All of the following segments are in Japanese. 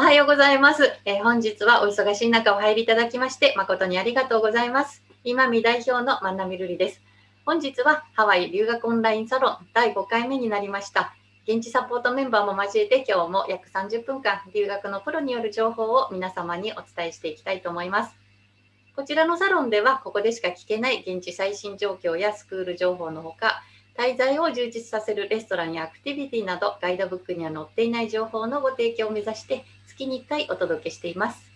おはようございます、えー、本日はお忙しい中お入りいただきまして誠にありがとうございます。今見代表の万波瑠璃です。本日はハワイ留学オンラインサロン第5回目になりました。現地サポートメンバーも交えて今日も約30分間留学のプロによる情報を皆様にお伝えしていきたいと思います。こちらのサロンではここでしか聞けない現地最新状況やスクール情報のほか滞在を充実させるレストランやアクティビティなどガイドブックには載っていない情報のご提供を目指して月に1回お届けしています。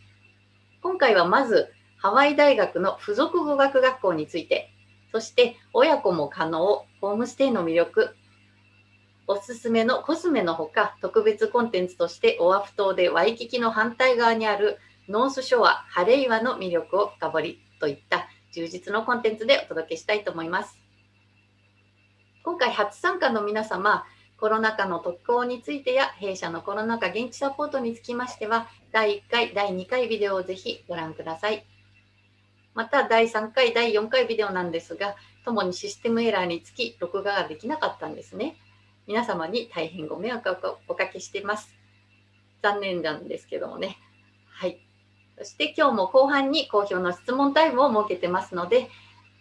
今回はまずハワイ大学の付属語学学校について、そして親子も可能、ホームステイの魅力、おすすめのコスメのほか特別コンテンツとしてオアフ島でワイキキの反対側にあるノースショア、ハレイワの魅力を深掘りといった充実のコンテンツでお届けしたいと思います。今回初参加の皆様、コロナ禍の特攻についてや弊社のコロナ禍現地サポートにつきましては、第1回、第2回ビデオをぜひご覧ください。また、第3回、第4回ビデオなんですが、ともにシステムエラーにつき、録画ができなかったんですね。皆様に大変ご迷惑をおかけしています。残念なんですけどもね。はい。そして今日も後半に好評の質問タイムを設けてますので、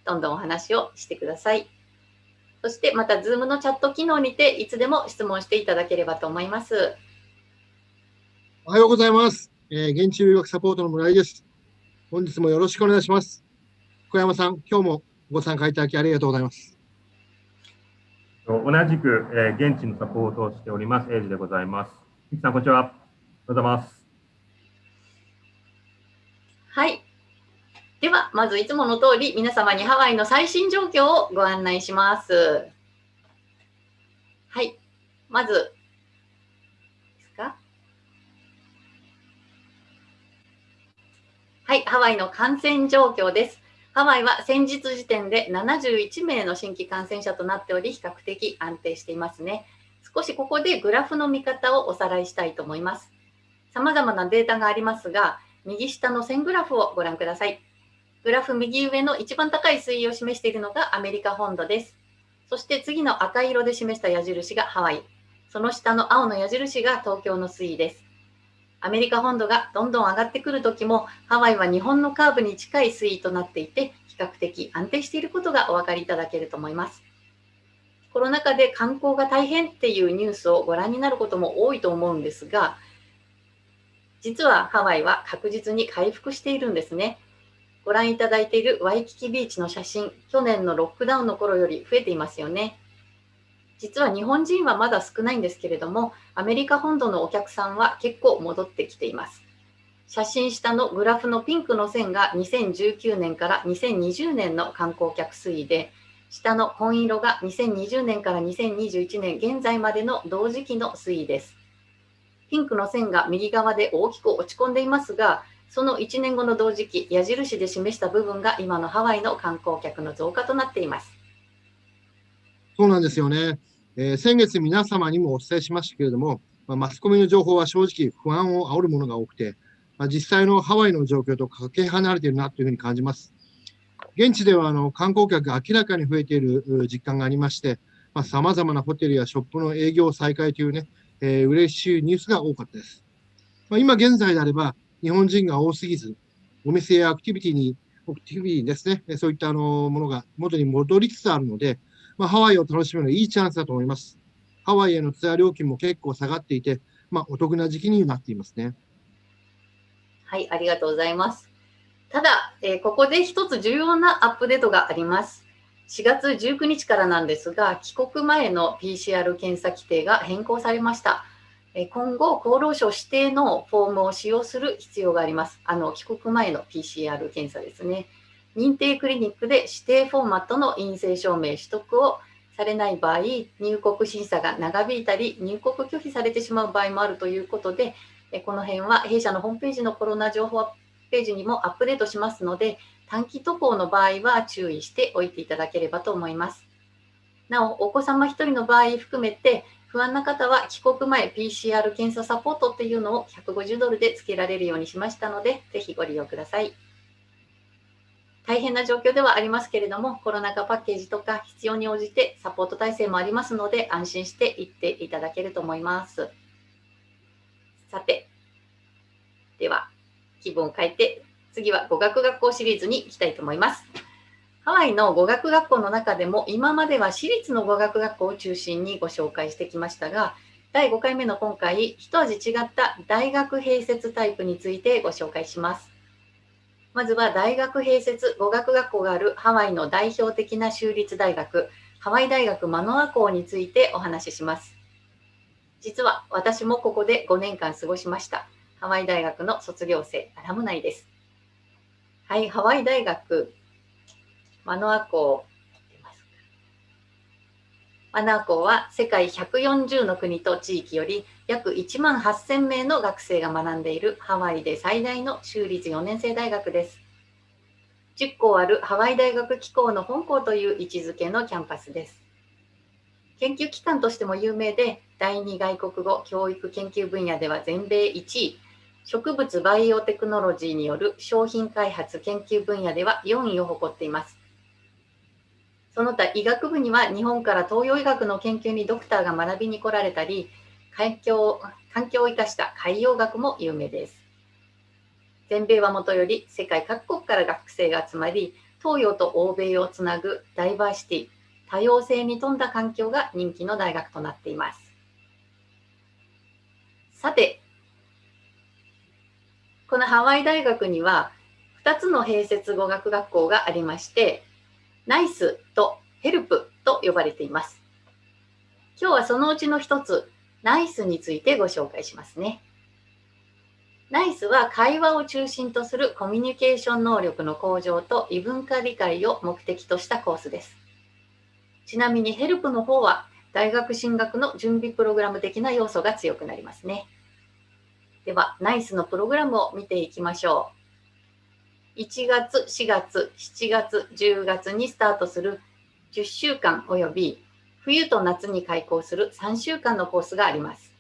どんどんお話をしてください。そしてまた Zoom のチャット機能にていつでも質問していただければと思います。おはようございます。えー、現地留学サポートの村井です。本日もよろしくお願いします。小山さん、今日もご参加いただきありがとうございます。同じく、えー、現地のサポートをしております、エイジでございます。ミキさん、こんにちは。おはようございます。はい。では、まずいつもの通り、皆様にハワイの最新状況をご案内します。はい。まず、ですか？はい、ハワイの感染状況です。ハワイは先日時点で71名の新規感染者となっており、比較的安定していますね。少しここでグラフの見方をおさらいしたいと思います。様々なデータがありますが、右下の線グラフをご覧ください。グラフ右上の一番高い水位を示しているのがアメリカ本土です。そして次の赤色で示した矢印がハワイ。その下の青の矢印が東京の水位です。アメリカ本土がどんどん上がってくるときも、ハワイは日本のカーブに近い水位となっていて、比較的安定していることがお分かりいただけると思います。コロナ禍で観光が大変っていうニュースをご覧になることも多いと思うんですが、実はハワイは確実に回復しているんですね。ご覧いただいているワイキキビーチの写真、去年のロックダウンの頃より増えていますよね。実は日本人はまだ少ないんですけれども、アメリカ本土のお客さんは結構戻ってきています。写真下のグラフのピンクの線が2019年から2020年の観光客推移で、下の紺色が2020年から2021年現在までの同時期の推移です。ピンクの線が右側で大きく落ち込んでいますが、その1年後の同時期、矢印で示した部分が今のハワイの観光客の増加となっています。そうなんですよね。えー、先月皆様にもお伝えしましたけれども、まあ、マスコミの情報は正直不安を煽るものが多くて、まあ、実際のハワイの状況とかけ離れているなというふうに感じます。現地ではあの観光客が明らかに増えている実感がありまして、さまざ、まなホテルやショップの営業再開というね、えー、嬉しいニュースが多かったです。まあ、今現在であれば、日本人が多すぎず、お店やアクティビティに、アクティビティですね、そういったあのものが元に戻りつつあるので、まあ、ハワイを楽しむのいいチャンスだと思います。ハワイへのツアー料金も結構下がっていて、まあ、お得な時期になっていますね。はい、ありがとうございます。ただ、えー、ここで一つ重要なアップデートがあります。4月19日からなんですが、帰国前の PCR 検査規定が変更されました。今後、厚労省指定のフォームを使用する必要があります。あの帰国前の PCR 検査ですね。認定クリニックで指定フォーマットの陰性証明取得をされない場合、入国審査が長引いたり、入国拒否されてしまう場合もあるということで、この辺は弊社のホームページのコロナ情報ページにもアップデートしますので、短期渡航の場合は注意しておいていただければと思います。なお、お子様1人の場合含めて、不安な方は帰国前 PCR 検査サポートっていうのを150ドルで付けられるようにしましたので、ぜひご利用ください。大変な状況ではありますけれども、コロナ禍パッケージとか必要に応じてサポート体制もありますので、安心して行っていただけると思います。さて、では気分を変えて、次は語学学校シリーズに行きたいと思います。ハワイの語学学校の中でも今までは私立の語学学校を中心にご紹介してきましたが、第5回目の今回、一味違った大学併設タイプについてご紹介します。まずは大学併設語学学校があるハワイの代表的な州立大学、ハワイ大学マノア校についてお話しします。実は私もここで5年間過ごしました。ハワイ大学の卒業生、アラムナイです。はい、ハワイ大学マノア校マナー校は世界140の国と地域より約1万8000名の学生が学んでいるハワイで最大の州立4年生大学です。10校あるハワイ大学機構の本校という位置づけのキャンパスです。研究機関としても有名で、第二外国語教育研究分野では全米1位、植物バイオテクノロジーによる商品開発研究分野では4位を誇っています。その他医学部には日本から東洋医学の研究にドクターが学びに来られたり環境環境を生かした海洋学も有名です。全米はもとより世界各国から学生が集まり東洋と欧米をつなぐダイバーシティ多様性に富んだ環境が人気の大学となっています。さてこのハワイ大学には2つの併設語学学校がありましてナイスとヘルプと呼ばれています。今日はそのうちの一つ、ナイスについてご紹介しますね。ナイスは会話を中心とするコミュニケーション能力の向上と異文化理解を目的としたコースです。ちなみにヘルプの方は大学進学の準備プログラム的な要素が強くなりますね。では、ナイスのプログラムを見ていきましょう。1月、4月、7月、10月にスタートする10週間および冬と夏に開講する3週間のコースがあります。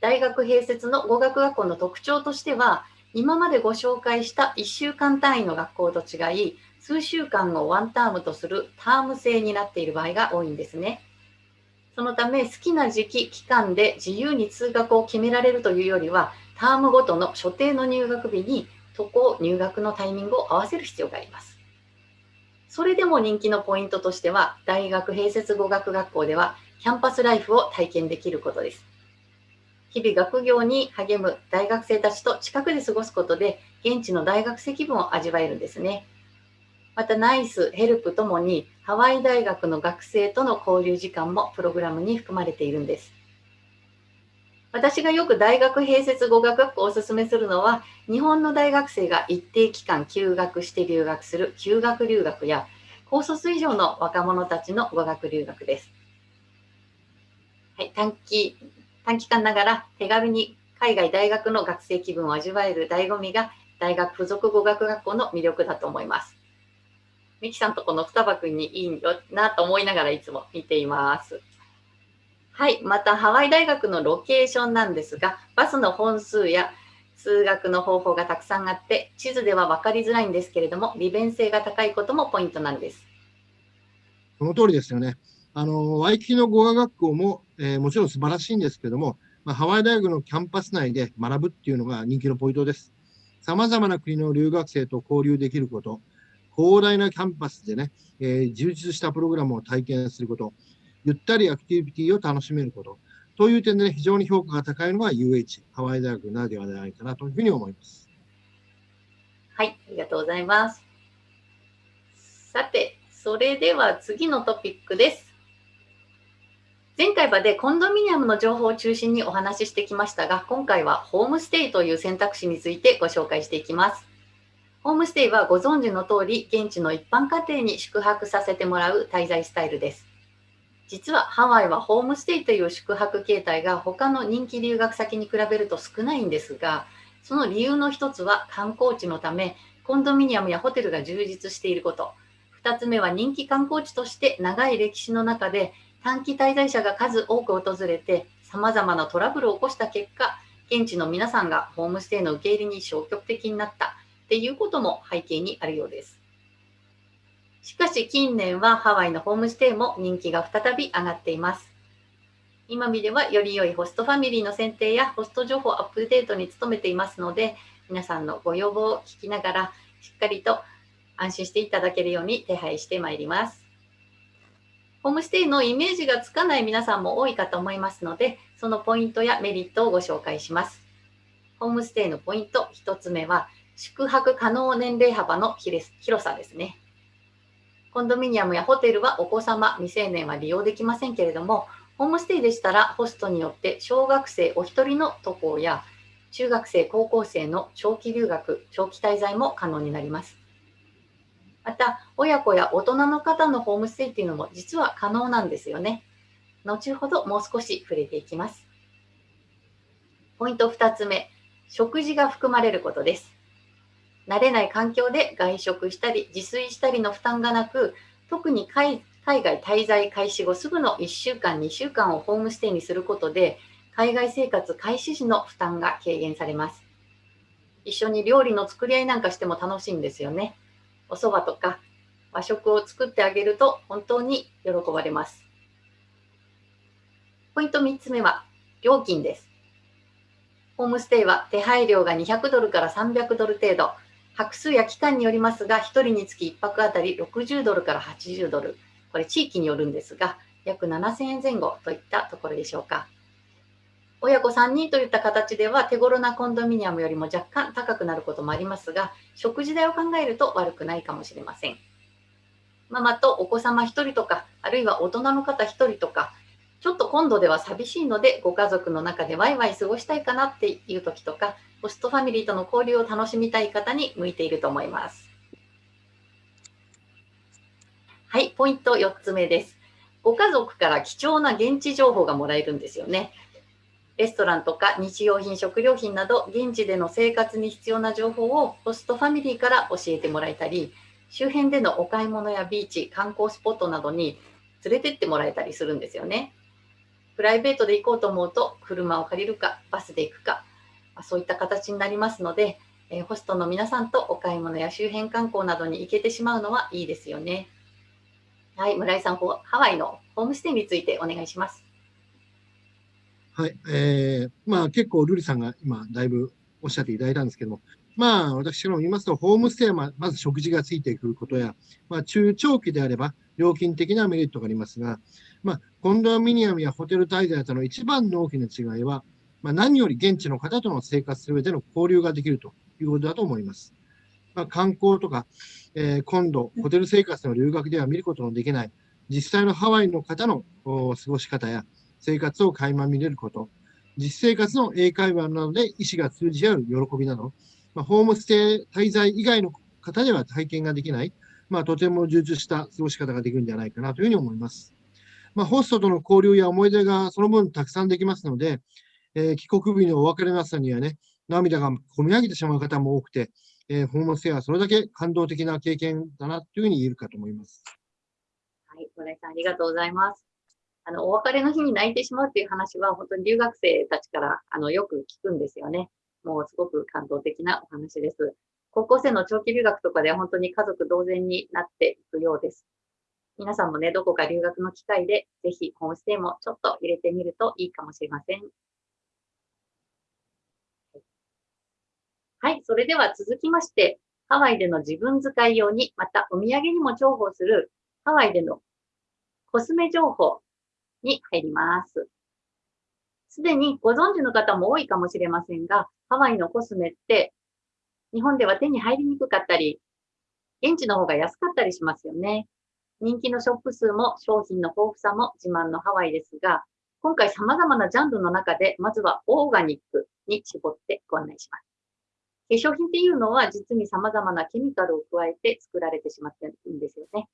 大学併設の語学学校の特徴としては、今までご紹介した1週間単位の学校と違い、数週間をワンタームとするターム制になっている場合が多いんですね。そのため、好きな時期、期間で自由に通学を決められるというよりは、タームごとの所定の入学日にそこを入学のタイミングを合わせる必要があります。それでも人気のポイントとしては、大学併設語学学校ではキャンパスライフを体験できることです。日々学業に励む大学生たちと近くで過ごすことで、現地の大学生気分を味わえるんですね。また、ナイス、ヘルプともに、ハワイ大学の学生との交流時間もプログラムに含まれているんです。私がよく大学併設語学学校をお勧めするのは、日本の大学生が一定期間休学して留学する休学留学や、高卒以上の若者たちの語学留学です。はい、短期、短期間ながら手軽に海外大学の学生気分を味わえる醍醐味が大学附属語学学校の魅力だと思います。ミキさんとこの双葉くんにいいよなと思いながらいつも見ています。はい、またハワイ大学のロケーションなんですが、バスの本数や数学の方法がたくさんあって、地図では分かりづらいんですけれども、利便性が高いこともポイントなんです。その通りですよね。あの、ワイキキの語学学校も、えー、もちろん素晴らしいんですけども、まあ、ハワイ大学のキャンパス内で学ぶっていうのが人気のポイントです。さまざまな国の留学生と交流できること、広大なキャンパスでね、えー、充実したプログラムを体験すること、ゆったりアクティビティを楽しめること。という点で、ね、非常に評価が高いのが UH、ハワイ大学ならではではないかなというふうに思います。はい、ありがとうございます。さて、それでは次のトピックです。前回までコンドミニアムの情報を中心にお話ししてきましたが、今回はホームステイという選択肢についてご紹介していきます。ホームステイはご存知の通り、現地の一般家庭に宿泊させてもらう滞在スタイルです。実はハワイはホームステイという宿泊形態が他の人気留学先に比べると少ないんですが、その理由の一つは観光地のため、コンドミニアムやホテルが充実していること。2つ目は人気観光地として長い歴史の中で短期滞在者が数多く訪れて様々なトラブルを起こした結果、現地の皆さんがホームステイの受け入れに消極的になったっていうことも背景にあるようです。しかし近年はハワイのホームステイも人気が再び上がっています。今見ではより良いホストファミリーの選定やホスト情報アップデートに努めていますので、皆さんのご要望を聞きながら、しっかりと安心していただけるように手配してまいります。ホームステイのイメージがつかない皆さんも多いかと思いますので、そのポイントやメリットをご紹介します。ホームステイのポイント1つ目は、宿泊可能年齢幅の広さですね。コンドミニアムやホテルはお子様、未成年は利用できませんけれども、ホームステイでしたらホストによって小学生お一人の渡航や中学生、高校生の長期留学、長期滞在も可能になります。また、親子や大人の方のホームステイっていうのも実は可能なんですよね。後ほどもう少し触れていきます。ポイント2つ目、食事が含まれることです。慣れない環境で外食したり自炊したりの負担がなく、特に海外滞在開始後すぐの1週間、2週間をホームステイにすることで、海外生活開始時の負担が軽減されます。一緒に料理の作り合いなんかしても楽しいんですよね。お蕎麦とか和食を作ってあげると本当に喜ばれます。ポイント3つ目は料金です。ホームステイは手配料が200ドルから300ドル程度、泊数や期間によりますが、1人につき1泊あたり60ドルから80ドル、これ地域によるんですが、約7000円前後といったところでしょうか。親子3人といった形では手頃なコンドミニアムよりも若干高くなることもありますが、食事代を考えると悪くないかもしれません。ママとお子様1人とか、あるいは大人の方1人とか、ちょっと今度では寂しいので、ご家族の中でワイワイ過ごしたいかなっていう時とか、ホストファミリーとの交流を楽しみたい方に向いていると思います。はい、ポイント4つ目です。ご家族から貴重な現地情報がもらえるんですよね。レストランとか日用品、食料品など現地での生活に必要な情報をホストファミリーから教えてもらえたり、周辺でのお買い物やビーチ、観光スポットなどに連れてってもらえたりするんですよね。プライベートで行こうと思うと車を借りるかバスで行くか、そういった形になりますので、えホストの皆さんとお買い物や周辺観光などに行けてしまうのはいいですよね。はい、村井さん、ハワイのホームステイについてお願いします。はい、えー、まあ結構ルリさんが今だいぶおっしゃっていただいたんですけども、まあ私からも言いますと、ホームステイはまず食事がついてくることや、まあ中長期であれば料金的なメリットがありますが、まあコンドミニアムやホテル滞在との一番の大きな違いは、まあ、何より現地の方との生活する上での交流ができるということだと思います。まあ、観光とか、えー、今度、ホテル生活の留学では見ることのできない、実際のハワイの方の過ごし方や、生活を垣間見れること、実生活の英会話などで意思が通じ合う喜びなど、まあ、ホームステイ滞在以外の方では体験ができない、まあ、とても充実した過ごし方ができるんじゃないかなというふうに思います。まあ、ホストとの交流や思い出がその分たくさんできますので、えー、帰国日のお別れの朝にはね、涙がこみ上げてしまう方も多くて、えー、ホームステイはそれだけ感動的な経験だなというふうに言えるかと思います。はい、村井さん、ありがとうございます。あの、お別れの日に泣いてしまうっていう話は、本当に留学生たちから、あの、よく聞くんですよね。もうすごく感動的なお話です。高校生の長期留学とかでは本当に家族同然になっていくようです。皆さんもね、どこか留学の機会で、ぜひホームステイもちょっと入れてみるといいかもしれません。はい、それでは続きまして、ハワイでの自分使い用に、またお土産にも重宝するハワイでのコスメ情報に入ります。すでにご存知の方も多いかもしれませんが、ハワイのコスメって日本では手に入りにくかったり、現地の方が安かったりしますよね。人気のショップ数も商品の豊富さも自慢のハワイですが、今回様々なジャンルの中で、まずはオーガニックに絞ってご案内します。化粧品っていうのは実に様々なケミカルを加えて作られてしまっているんですよね。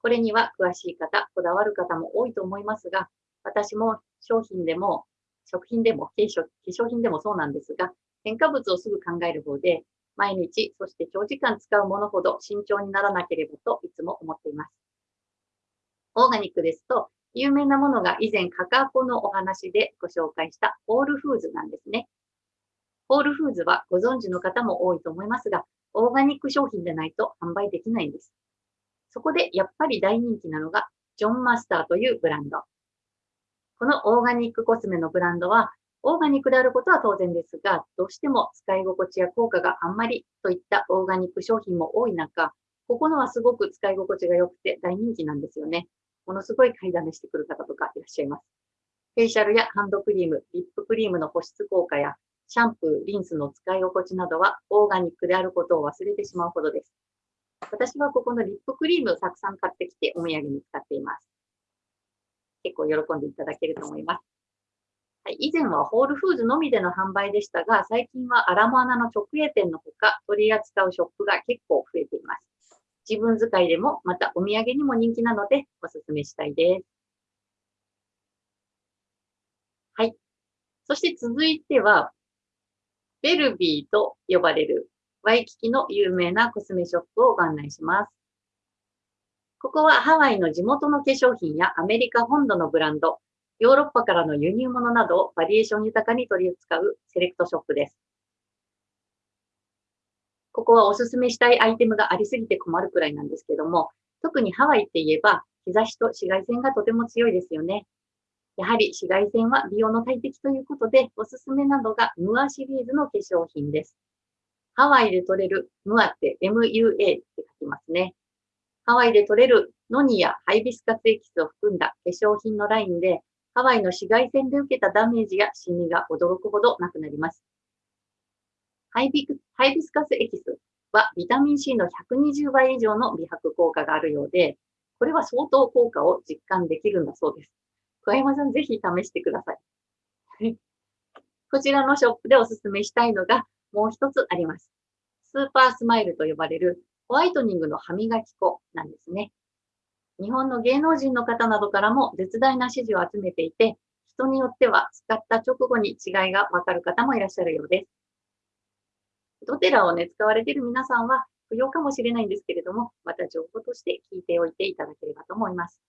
これには詳しい方、こだわる方も多いと思いますが、私も商品でも、食品でも、化粧品でもそうなんですが、添加物をすぐ考える方で、毎日、そして長時間使うものほど慎重にならなければといつも思っています。オーガニックですと、有名なものが以前カカコのお話でご紹介したホールフーズなんですね。ホールフーズはご存知の方も多いと思いますが、オーガニック商品でないと販売できないんです。そこでやっぱり大人気なのが、ジョンマスターというブランド。このオーガニックコスメのブランドは、オーガニックであることは当然ですが、どうしても使い心地や効果があんまりといったオーガニック商品も多い中、ここのはすごく使い心地が良くて大人気なんですよね。ものすごい買いだめしてくる方とかいらっしゃいます。フェイシャルやハンドクリーム、リップクリームの保湿効果やシャンプー、リンスの使い心地などはオーガニックであることを忘れてしまうほどです。私はここのリップクリームをたくさん買ってきてお土産に使っています。結構喜んでいただけると思います。はい、以前はホールフーズのみでの販売でしたが、最近はアラモアナの直営店のほか取り扱うショップが結構増えています。自分使いでも、またお土産にも人気なのでお勧めしたいです。はい。そして続いては、ベルビーと呼ばれるワイキキの有名なコスメショップをご案内します。ここはハワイの地元の化粧品やアメリカ本土のブランド、ヨーロッパからの輸入物などをバリエーション豊かに取り扱うセレクトショップです。ここはおすすめしたいアイテムがありすぎて困るくらいなんですけども、特にハワイって言えば日差しと紫外線がとても強いですよね。やはり紫外線は美容の大敵ということで、おすすめなのがムアシリーズの化粧品です。ハワイで取れるムアって MUA って書きますね。ハワイで取れるノニやハイビスカスエキスを含んだ化粧品のラインで、ハワイの紫外線で受けたダメージやシミが驚くほどなくなります。ハイビハイビスカスエキスはビタミン C の120倍以上の美白効果があるようで、これは相当効果を実感できるんだそうです。小山さん、ぜひ試してください。こちらのショップでおすすめしたいのがもう一つあります。スーパースマイルと呼ばれるホワイトニングの歯磨き粉なんですね。日本の芸能人の方などからも絶大な支持を集めていて、人によっては使った直後に違いがわかる方もいらっしゃるようです。ドテラをね、使われている皆さんは不要かもしれないんですけれども、また情報として聞いておいていただければと思います。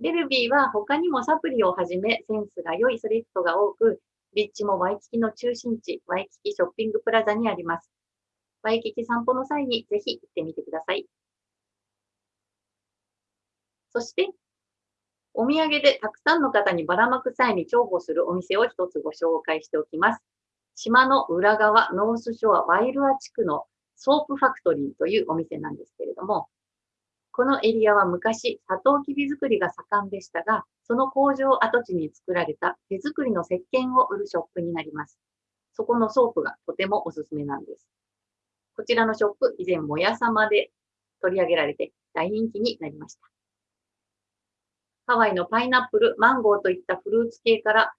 ベルビーは他にもサプリをはじめセンスが良いスリットが多く、立地もワイキキの中心地、ワイキキショッピングプラザにあります。ワイキキ散歩の際にぜひ行ってみてください。そして、お土産でたくさんの方にばらまく際に重宝するお店を一つご紹介しておきます。島の裏側、ノースショアワイルア地区のソープファクトリーというお店なんですけれども、このエリアは昔、サトウキビ作りが盛んでしたが、その工場跡地に作られた手作りの石鹸を売るショップになります。そこのソープがとてもおすすめなんです。こちらのショップ、以前、モヤさまで取り上げられて大人気になりました。ハワイのパイナップル、マンゴーといったフルーツ系から、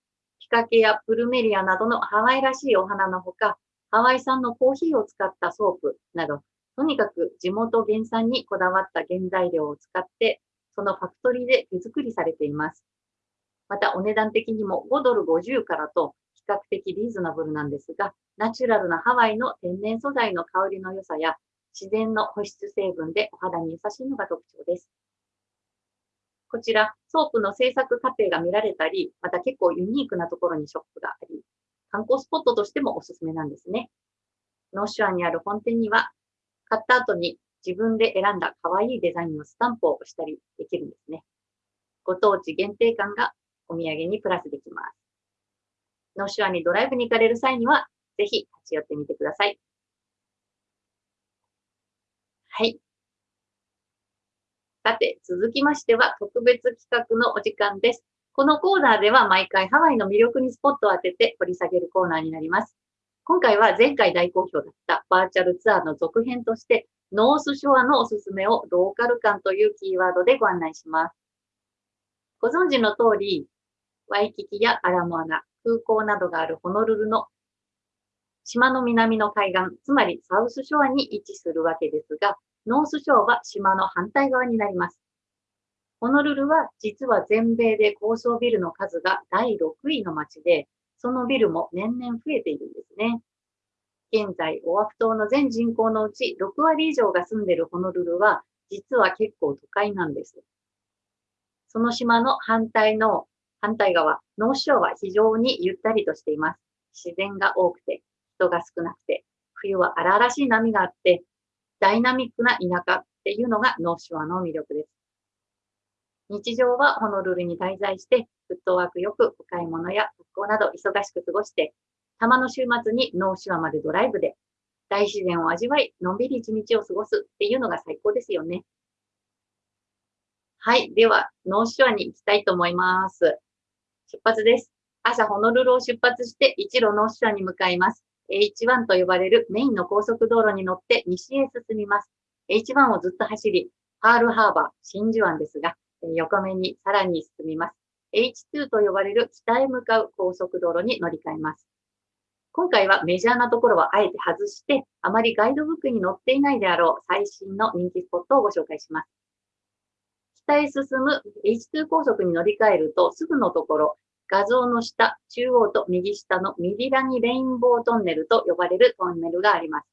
ピカケやプルメリアなどのハワイらしいお花のほか、ハワイ産のコーヒーを使ったソープなど、とにかく地元原産にこだわった原材料を使って、そのファクトリーで手作りされています。またお値段的にも5ドル50からと比較的リーズナブルなんですが、ナチュラルなハワイの天然素材の香りの良さや自然の保湿成分でお肌に優しいのが特徴です。こちら、ソープの製作過程が見られたり、また結構ユニークなところにショップがあり、観光スポットとしてもおすすめなんですね。ノースショアにある本店には、買った後に自分で選んだ可愛いデザインのスタンプを押したりできるんですね。ご当地限定感がお土産にプラスできます。ノースショアにドライブに行かれる際には、ぜひ立ち寄ってみてください。はい。さて、続きましては特別企画のお時間です。このコーナーでは毎回ハワイの魅力にスポットを当てて掘り下げるコーナーになります。今回は前回大好評だったバーチャルツアーの続編として、ノースショアのおすすめをローカル感というキーワードでご案内します。ご存知の通り、ワイキキやアラモアナ、空港などがあるホノルルの島の南の海岸、つまりサウスショアに位置するわけですが、ノースショアは島の反対側になります。ホノルルは実は全米で高層ビルの数が第6位の街で、そのビルも年々増えているんですね。現在、オアフ島の全人口のうち6割以上が住んでいるホノルルは、実は結構都会なんです。その島の反対の、反対側、ノーショアは非常にゆったりとしています。自然が多くて、人が少なくて、冬は荒々しい波があって、ダイナミックな田舎っていうのがノーショアの魅力です。日常はホノルルに滞在して、フットワークよくお買い物や学校など忙しく過ごして、たまの週末にノースショアまでドライブで、大自然を味わい、のんびり一日を過ごすっていうのが最高ですよね。はい。では、ノーショアに行きたいと思います。出発です。朝、ホノルルを出発して、一路ノーショアに向かいます。H1 と呼ばれるメインの高速道路に乗って西へ進みます。H1 をずっと走り、パールハーバー、真珠湾ですが、横目にさらに進みます。H2 と呼ばれる北へ向かう高速道路に乗り換えます。今回はメジャーなところはあえて外して、あまりガイドブックに載っていないであろう最新の人気スポットをご紹介します。北へ進む H2 高速に乗り換えると、すぐのところ、画像の下、中央と右下のミディラニレインボートンネルと呼ばれるトンネルがあります。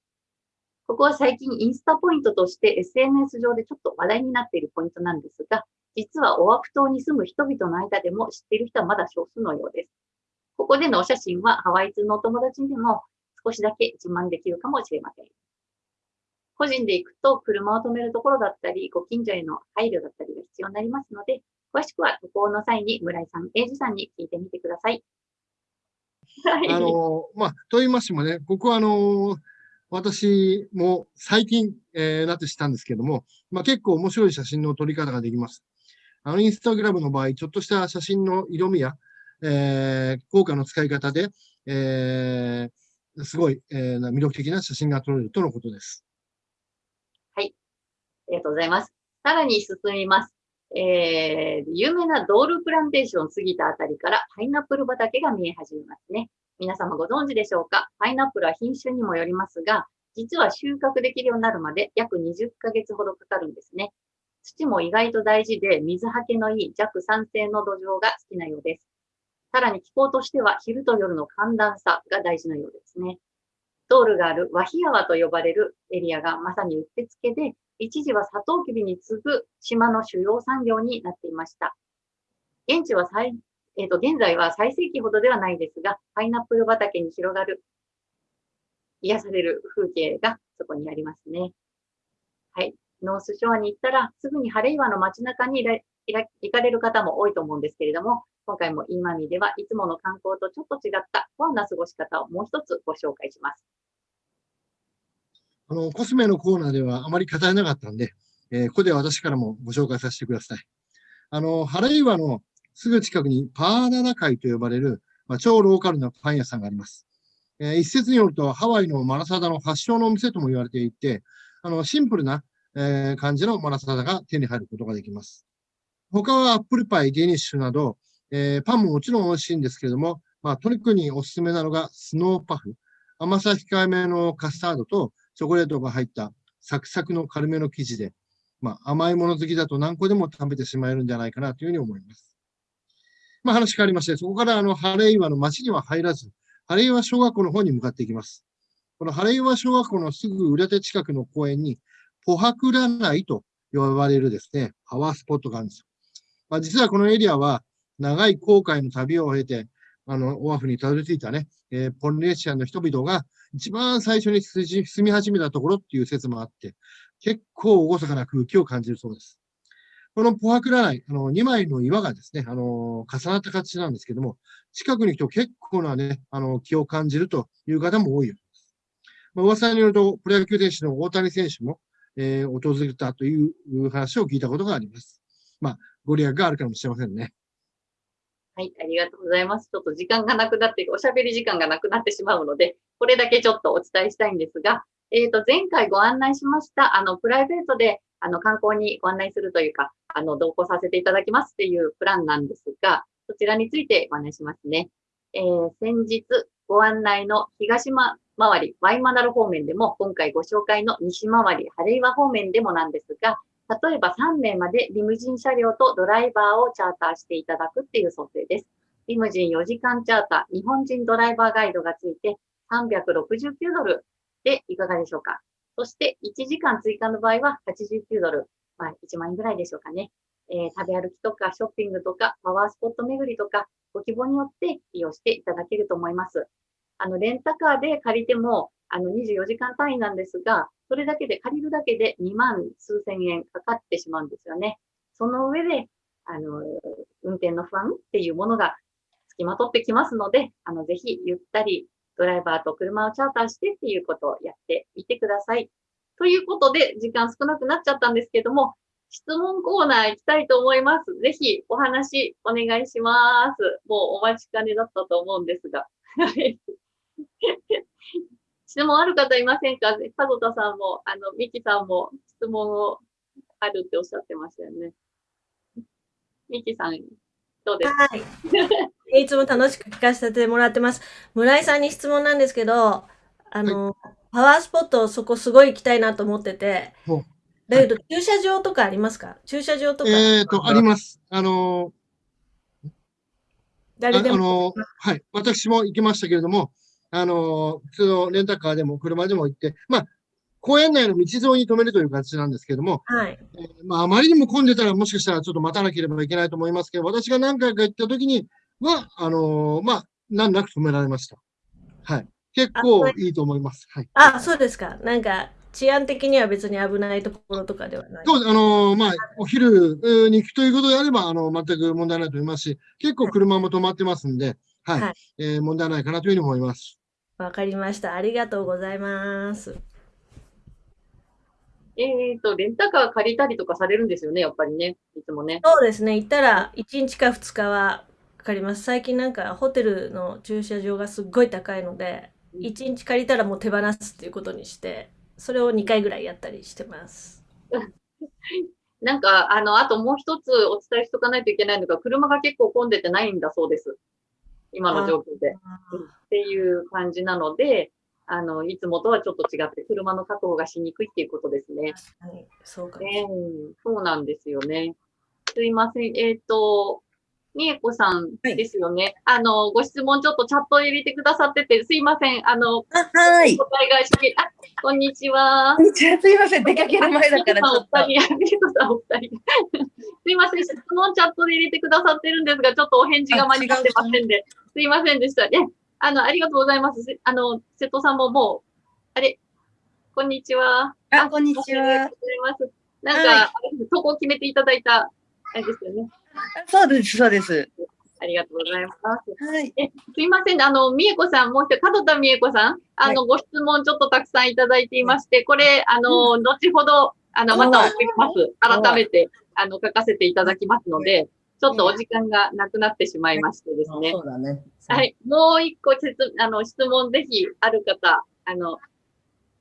ここは最近インスタポイントとして SNS 上でちょっと話題になっているポイントなんですが、実はオアフ島に住む人々の間でも知っている人はまだ少数のようです。ここでのお写真はハワイ通のお友達にでも少しだけ自慢できるかもしれません。個人で行くと車を止めるところだったり、ご近所への配慮だったりが必要になりますので、詳しくは渡航の際に村井さん、英二さんに聞いてみてください。あの、まあ、と言いましてもね、ここはあの、私も最近、えー、なってしたんですけども、まあ、結構面白い写真の撮り方ができます。あの、インスタグラムの場合、ちょっとした写真の色味や、えー、効果の使い方で、えー、すごい、えー、魅力的な写真が撮れるとのことです。はい。ありがとうございます。さらに進みます。えー、有名なドールプランテーションを過ぎたあたりからパイナップル畑が見え始めますね。皆様ご存知でしょうか？パイナップルは品種にもよりますが、実は収穫できるようになるまで約20ヶ月ほどかかるんですね。土も意外と大事で、水はけのいい弱酸性の土壌が好きなようです。さらに気候としては昼と夜の寒暖差が大事なようですね。ドールがあるワヒヤワと呼ばれるエリアがまさにうってつけで、一時はサトウキビに次ぐ島の主要産業になっていました。現地は最、え、ー、と、現在は最盛期ほどではないですが、パイナップル畑に広がる、癒される風景がそこにありますね。はい。ノースショアに行ったら、すぐにハレイワの街中に行かれる方も多いと思うんですけれども、今回も今見ではいつもの観光とちょっと違ったコアな過ごし方をもう一つご紹介します。あの、コスメのコーナーではあまり語れなかったんで、えー、ここで私からもご紹介させてください。あの、ハレイワのすぐ近くにパアラアカイと呼ばれる、まあ、超ローカルなパン屋さんがあります。えー、一説によるとハワイのマラサダの発祥のお店とも言われていて、あの、シンプルな、えー、感じのマラサダが手に入ることができます。他はアップルパイ、デニッシュなど、えー、パンももちろん美味しいんですけれども、まあ、特におすすめなのがスノーパフ。甘さ控えめのカスタードとチョコレートが入ったサクサクの軽めの生地で、まあ、甘いもの好きだと何個でも食べてしまえるんじゃないかなというふうに思います。まあ、話変わりまして、そこからあの、ハレイワの町には入らず、ハレイワ小学校の方に向かっていきます。このハレイワ小学校のすぐ裏手近くの公園に、ポハクラナイと呼ばれるですね、パワースポットがあるんですよ。まあ、実はこのエリアは、長い航海の旅を経て、あの、オアフにたどり着いたね、えー、ポリネシアの人々が一番最初に住み始めたところっていう説もあって、結構厳かな空気を感じるそうです。このポハクラ内、あの、2枚の岩がですね、あの、重なった形なんですけども、近くに行くと結構なね、あの、気を感じるという方も多いようです。まあ、噂によると、プロ野球選手の大谷選手も、えー、訪れたという話を聞いたことがあります。まあ、ご利益があるかもしれませんね。はい、ありがとうございます。ちょっと時間がなくなって、おしゃべり時間がなくなってしまうので、これだけちょっとお伝えしたいんですが、えっ、ー、と、前回ご案内しました、あの、プライベートで、あの、観光にご案内するというか、あの、同行させていただきますっていうプランなんですが、そちらについてご案内しますね。えー、先日ご案内の東間回り、ワイマナル方面でも、今回ご紹介の西回り、ハレイワ方面でもなんですが、例えば3名までリムジン車両とドライバーをチャーターしていただくっていう想定です。リムジン4時間チャーター、日本人ドライバーガイドがついて369ドルでいかがでしょうか。そして1時間追加の場合は89ドル、まあ1万円ぐらいでしょうかね。えー、食べ歩きとかショッピングとかパワースポット巡りとかご希望によって利用していただけると思います。あの、レンタカーで借りてもあの24時間単位なんですが、それだけで借りるだけで2万数千円かかってしまうんですよね。その上で、あの、運転の不安っていうものがつきまとってきますので、あの、ぜひゆったりドライバーと車をチャーターしてっていうことをやってみてください。ということで、時間少なくなっちゃったんですけども、質問コーナー行きたいと思います。ぜひお話お願いします。もうお待ちかねだったと思うんですが。質問ある方いませんか？門田さんも、あの、ミキさんも質問をあるっておっしゃってましたよね。ミキさん、どうですか、はい、いつも楽しく聞かせてもらってます。村井さんに質問なんですけど、あの、はい、パワースポット、そこすごい行きたいなと思ってて、だけど、駐車場とかありますか？駐車場とか。えっ、と、あります。あのー、誰でも。あのー、はい。私も行きましたけれども、あのー、普通のレンタカーでも車でも行って、まあ、公園内の道沿いに止めるという形なんですけれども、はい。えー、まあ、あまりにも混んでたらもしかしたらちょっと待たなければいけないと思いますけど、私が何回か行った時には、あのまあ、難なく止められました。はい。結構いいと思います。はい。あ、そうですか。なんか、治安的には別に危ないところとかではない。そう、あのまあ、お昼に行くということであれば、あの、全く問題ないと思いますし、結構車も止まってますんで、はい。はい、えー、問題ないかなというふうに思います。わかりました。ありがとうございます。えっ、ー、と、レンタカー借りたりとかされるんですよね、やっぱりね。いつもね。そうですね。行ったら1日か2日はかかります。最近なんかホテルの駐車場がすっごい高いので、1日借りたらもう手放すっていうことにして、それを2回ぐらいやったりしてます。なんか、あの、あともう一つお伝えしとかないといけないのが、車が結構混んでてないんだそうです。今の状況で。っていう感じなので、あの、いつもとはちょっと違って、車の確保がしにくいっていうことですね。はい、そうか、ね、そうなんですよね。すいません。えっ、ー、と、みえこさんですよね、はい。あの、ご質問ちょっとチャット入れてくださってて、すいません。あの、あはい。答えがしけ、あ、こんにちは。こんにちは。すいません。出かける前だからちょっと。お二人、みえこさんお二人。すいません。質問チャットで入れてくださってるんですが、ちょっとお返事が間に合ってませんで、すいませんでした。ね。あの、ありがとうございます。あの、瀬戸さんももう、あれ、こんにちは。あ、こんにちは。ありがとうございます。なんか、はい、投稿決めていただいた、あれですよね。そうです、そうです。ありがとうございます。はい。え、すいません。あの、みえこさん、もう一人、門田みえこさん、あの、はい、ご質問ちょっとたくさんいただいていまして、これ、あの、後ほど、あの、また送ります。改めて、あの、書かせていただきますので、ちょっとお時間がなくなってしまいましてですね。そうだね。はい。もう一個質、あの、質問ぜひある方、あの、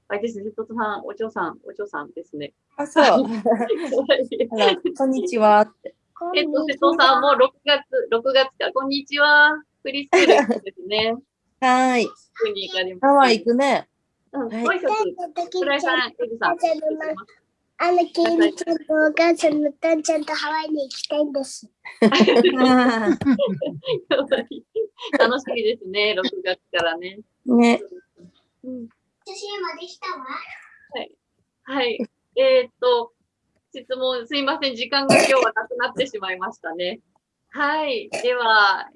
あれですね、瀬戸さん、お嬢さん、お嬢さんですね。あ、そう。こんにちは。えっと、瀬戸さんも6月、6月か、こんにちは。フリースクールですね。はい。に行かれます。ハワイ行くね。うん、ご挨拶。倉井さん、エルさん。あの、ケンちゃんとお母さんのたんちゃんとハワイに行きたいんです。楽しみですね、6月からね。ね。うん。写真まできたわ。はい。はい。えー、っと、質問、すいません。時間が今日はなくなってしまいましたね。はい。では、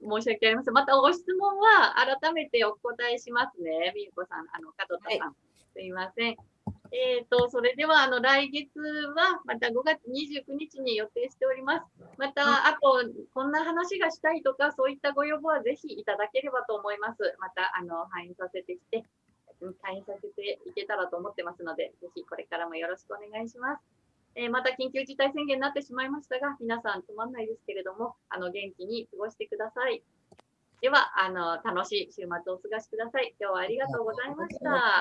申し訳ありません。またご質問は改めてお答えしますね。みゆこさん、あの、門田さん。はい、すいません。えっ、ー、と、それでは、あの、来月は、また5月29日に予定しております。また、あと、こんな話がしたいとか、そういったご要望はぜひいただければと思います。また、あの、反映させてきて、反映させていけたらと思ってますので、ぜひこれからもよろしくお願いします。えー、また緊急事態宣言になってしまいましたが、皆さんつまんないですけれども、あの、元気に過ごしてください。では、あの、楽しい週末をお過ごしください。今日はありがとうございました。